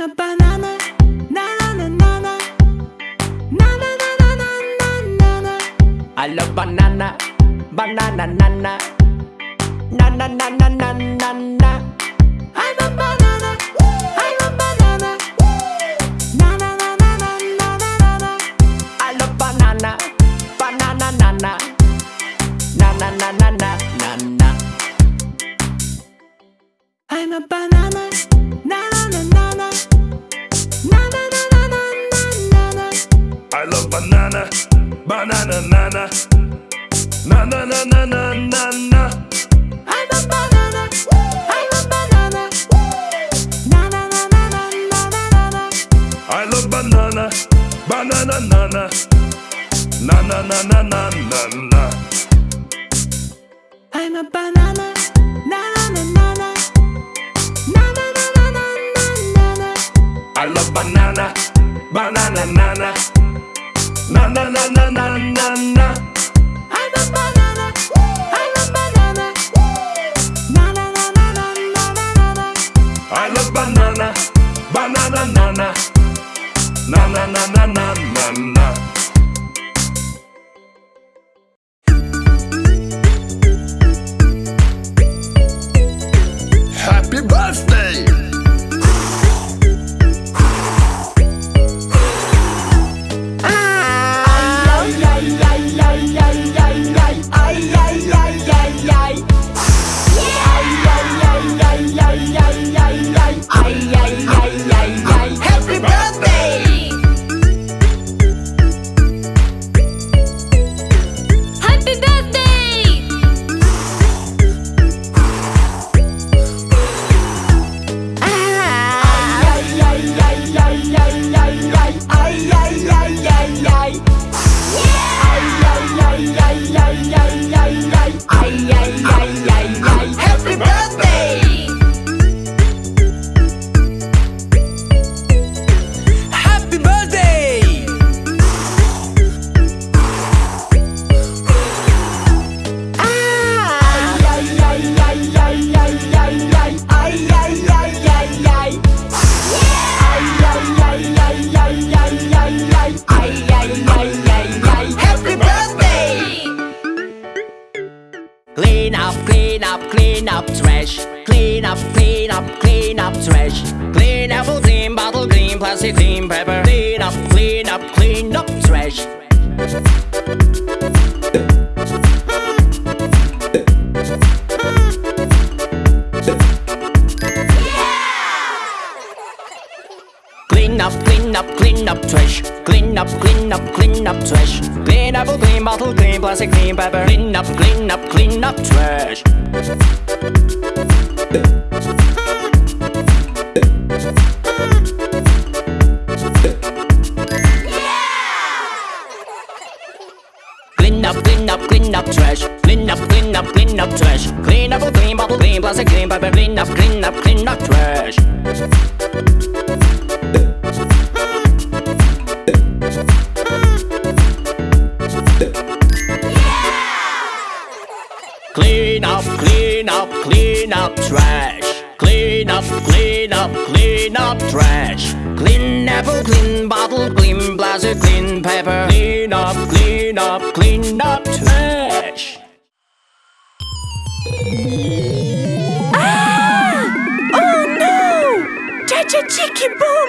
A banana. Na na na na na. Na na na na na na na na. I love banana, banana, nana, na na na na na na na. I'm a banana. I'm a banana. Na na na na na na na na na. I love banana, banana, nana, na na na na na na na. I'm a banana. Banana nana Na na na na na na na I'm a banana I'm a banana Na na na na na na na I love banana Banana nana Na na na na na na na I'm a banana Na na na na na Na na na I love banana Banana nana na na na na na na Happy birthday! Clean apple, clean bottle, clean plastic, clean paper. Clean up, clean up, clean up trash. Clean up, clean up, clean up trash. Clean up, clean up, clean up trash. Clean apple, clean bottle, clean plastic, clean paper. Clean up, clean up, clean up trash. Up, clean up. Clean clean clean plastic, clean paper. Clean up, clean up, clean up trash. Clean up, clean up, clean up trash. Clean up, clean up, clean up trash. Clean apple, clean bottle, clean plastic, clean paper. Clean up, clean up, clean up trash. Ah! Oh no! Chacha Chiki Boom!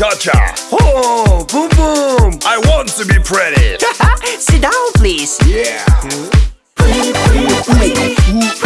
cha-cha. Oh, boom, boom. I want to be pretty. Sit down, please. Yeah. Pretty, pretty, pretty.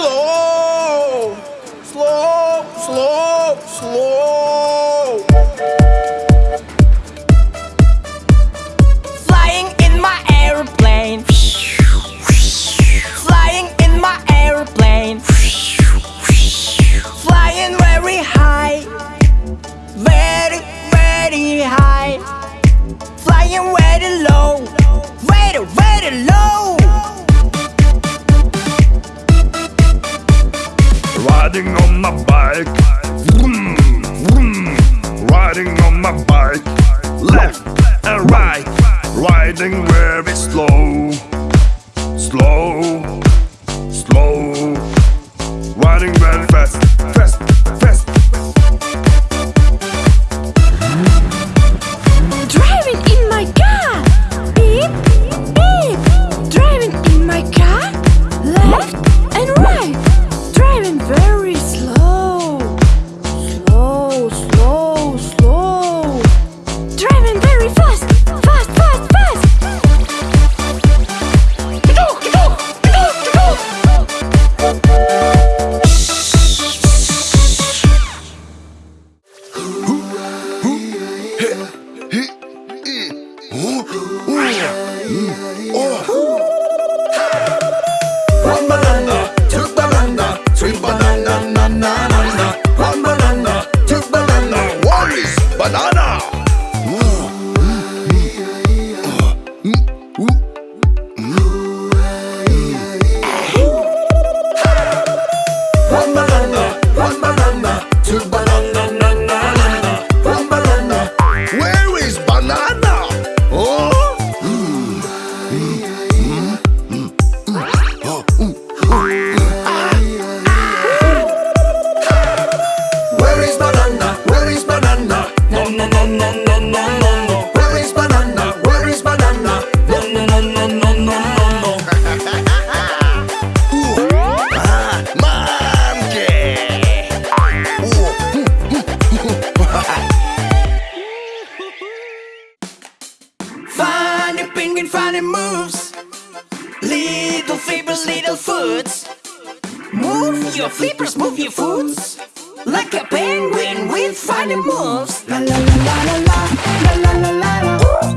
slow. getting better. me. tiny moves. Little flippers, little foots. Move your flippers, move your foots. Like a penguin with funny moves. La la la la la la La la la la la. Ooh.